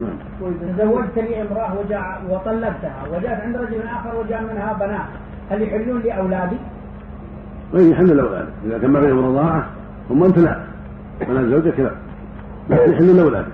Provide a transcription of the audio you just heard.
تزوجت لي امرأة وجاء وطلقتها وجاءت عند رجل آخر وجاء منها بنات. هل يحلون لي أولادي؟ وين يحل الاولاد إذا كان ما بينهم رضاعة هم أنت لا. بنات زوجك لا. لكن يحل. الاولاد